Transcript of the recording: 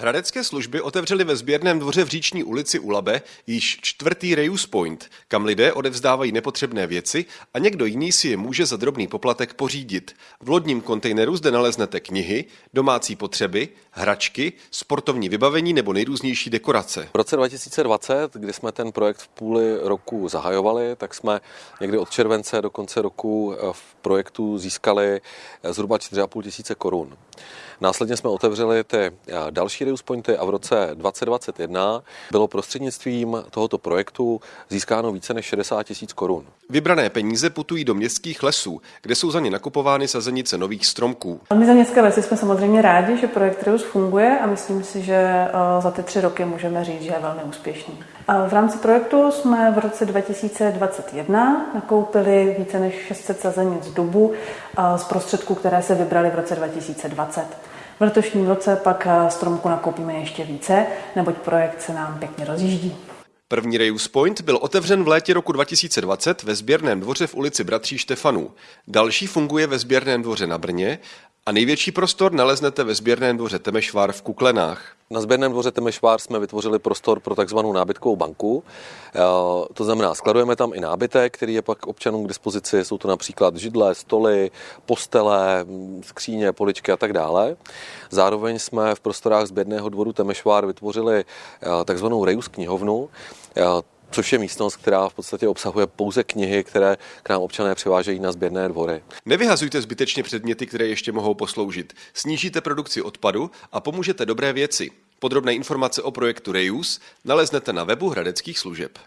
Hradecké služby otevřely ve sběrném dvoře v Říční ulici u Labe již čtvrtý Reuse Point, kam lidé odevzdávají nepotřebné věci a někdo jiný si je může za drobný poplatek pořídit. V lodním kontejneru zde naleznete knihy, domácí potřeby, hračky, sportovní vybavení nebo nejrůznější dekorace. V roce 2020, kdy jsme ten projekt v půli roku zahajovali, tak jsme někdy od července do konce roku v projektu získali zhruba 4,5 tisíce korun. Následně jsme otevřeli ty eh, další Reuse Pointy a v roce 2021 bylo prostřednictvím tohoto projektu získáno více než 60 tisíc korun. Vybrané peníze putují do městských lesů, kde jsou za ně nakupovány sazenice nových stromků. My za městské lesy jsme samozřejmě rádi, že projekt Reuse funguje a myslím si, že eh, za ty tři roky můžeme říct, že je velmi úspěšný. V rámci projektu jsme v roce 2021 nakoupili více než 600 sazenic dubu eh, z prostředků, které se vybrali v roce 2020. V letošním roce pak eh, stromku nakoupíme ještě více, neboť projekt se nám pěkně rozjíždí. První Reuse Point byl otevřen v létě roku 2020 ve sběrném dvoře v ulici Bratří Štefanů. Další funguje ve sběrném dvoře na Brně a největší prostor naleznete ve sběrném dvoře Temešvár v Kuklenách. Na sběrném dvoře Temešvár jsme vytvořili prostor pro takzvanou nábytkovou banku. Eh, to znamená, skladujeme tam i nábytek, který je pak občanům k dispozici. Jsou to například židle, stoly, postele, skříně, poličky a tak dále. Zároveň jsme v prostorách sběrného dvoru Temešvár vytvořili eh, takzvanou Reus knihovnu eh, což je místnost, která v podstatě obsahuje pouze knihy, které k nám občané přivážejí na sběrné dvory. Nevyhazujte zbytečně předměty, které ještě mohou posloužit. Snížíte produkci odpadu a pomůžete dobré věci. Podrobné informace o projektu Reuse naleznete na webu Hradeckých služeb.